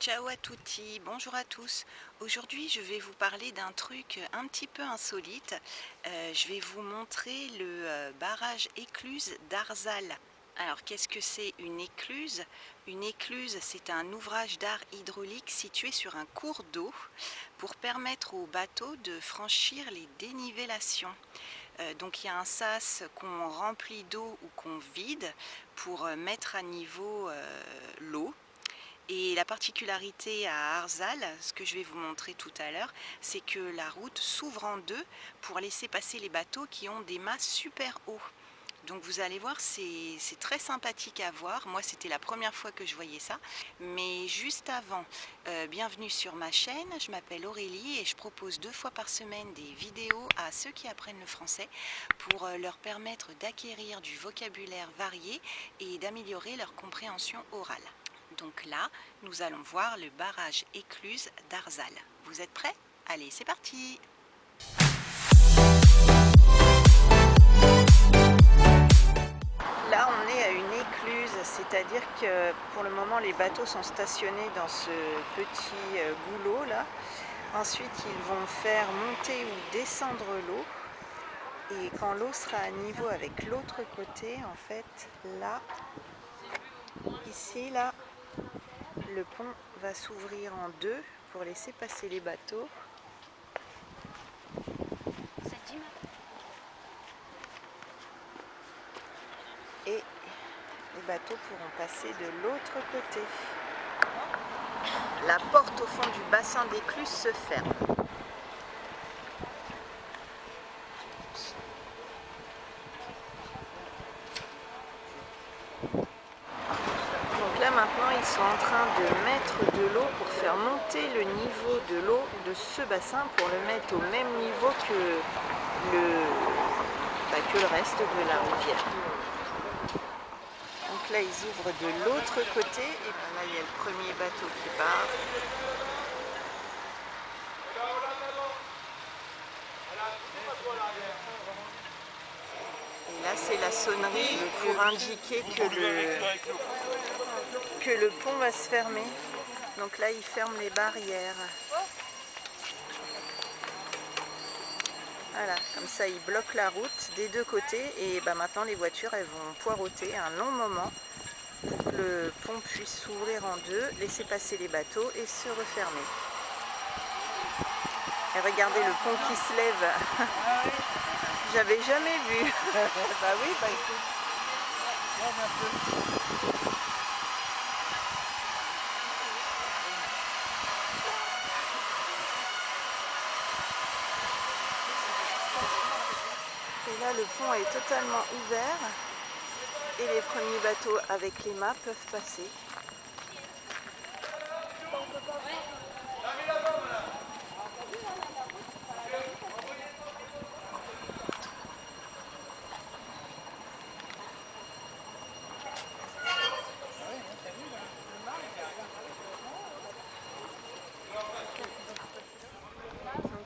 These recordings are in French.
Ciao à tutti, bonjour à tous. Aujourd'hui je vais vous parler d'un truc un petit peu insolite. Euh, je vais vous montrer le euh, barrage écluse d'Arzal. Alors qu'est-ce que c'est une écluse? Une écluse c'est un ouvrage d'art hydraulique situé sur un cours d'eau pour permettre aux bateaux de franchir les dénivellations. Euh, donc il y a un sas qu'on remplit d'eau ou qu'on vide pour mettre à niveau l'eau et la particularité à Arzal, ce que je vais vous montrer tout à l'heure, c'est que la route s'ouvre en deux pour laisser passer les bateaux qui ont des mâts super hauts. Donc vous allez voir, c'est très sympathique à voir. Moi, c'était la première fois que je voyais ça. Mais juste avant, euh, bienvenue sur ma chaîne. Je m'appelle Aurélie et je propose deux fois par semaine des vidéos à ceux qui apprennent le français pour euh, leur permettre d'acquérir du vocabulaire varié et d'améliorer leur compréhension orale. Donc là, nous allons voir le barrage écluse d'Arzal. Vous êtes prêts? Allez, c'est parti c'est-à-dire que pour le moment, les bateaux sont stationnés dans ce petit euh, goulot là. Ensuite, ils vont faire monter ou descendre l'eau. Et quand l'eau sera à niveau avec l'autre côté, en fait, là, ici, là, le pont va s'ouvrir en deux pour laisser passer les bateaux. Bateaux pourront passer de l'autre côté. La porte au fond du bassin d'écluse se ferme. maintenant ils sont en train de mettre de l'eau pour faire monter le niveau de l'eau de ce bassin pour le mettre au même niveau que le, bah, que le reste de la rivière. Là ils ouvrent de l'autre côté et ben là il y a le premier bateau qui part. Et là c'est la sonnerie pour indiquer que le, que le pont va se fermer. Donc là, il ferme les barrières. Voilà, comme ça, il bloque la route des deux côtés. Et bah, maintenant, les voitures, elles vont poireauter un long moment pour que le pont puisse s'ouvrir en deux, laisser passer les bateaux et se refermer. Et regardez le pont qui se lève. J'avais jamais vu. bah oui, bah écoute. Le pont est totalement ouvert et les premiers bateaux avec les mâts peuvent passer.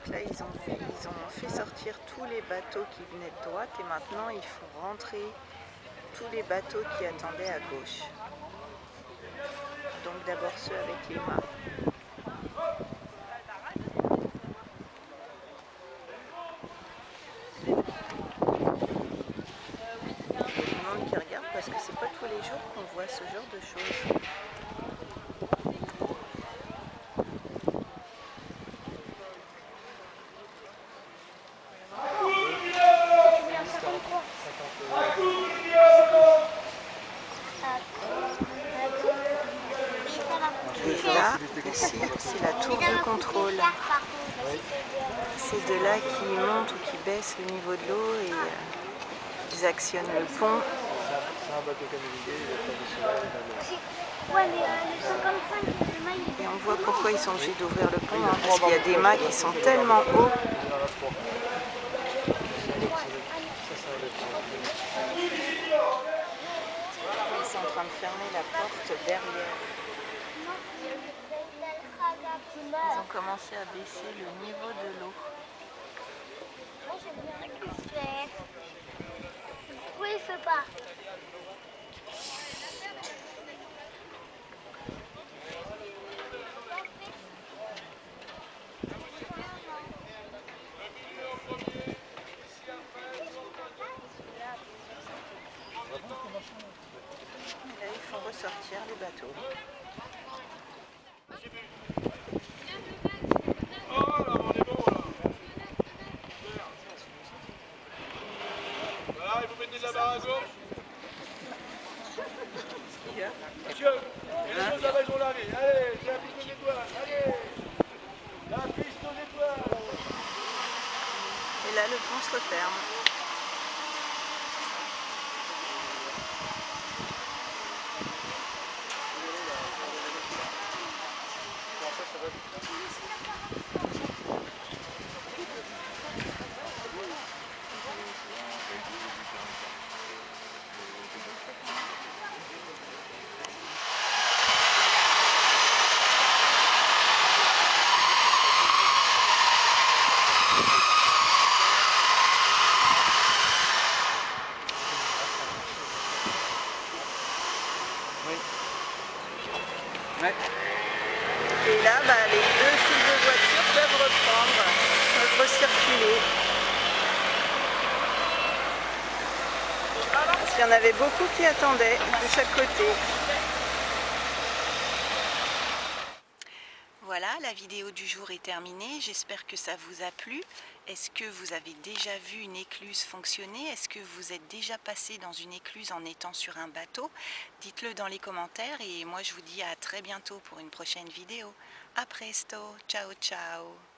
là, ils ont, ils fait sortir tous les bateaux qui venaient de droite et maintenant, il faut rentrer tous les bateaux qui attendaient à gauche. Donc d'abord ceux avec les mâts. Monde qui regarde parce que c'est pas tous les jours qu'on voit ce genre de choses. Ici, c'est la tour de contrôle. C'est de là qu'ils montent ou qu'ils baissent le niveau de l'eau et euh, ils actionnent le pont. Et on voit pourquoi ils sont obligés d'ouvrir le pont, hein, parce qu'il y a des mâts qui sont tellement hauts. Ils fermer la porte derrière. Ils ont commencé à baisser le niveau de l'eau. Moi. Pourquoi il pas barre à gauche Monsieur, et les choses là-bas, ils ont lavé. Allez, la piste aux étoiles. Allez La piste aux étoiles Et là, le pont se referme. Et là, bah, les deux files de voitures peuvent reprendre, peuvent recirculer. Parce qu'il y en avait beaucoup qui attendaient de chaque côté. Voilà, la vidéo du jour est terminée. J'espère que ça vous a plu. Est-ce que vous avez déjà vu une écluse fonctionner? Est-ce que vous êtes déjà passé dans une écluse en étant sur un bateau? Dites-le dans les commentaires et moi je vous dis à très bientôt pour une prochaine vidéo. A presto, ciao ciao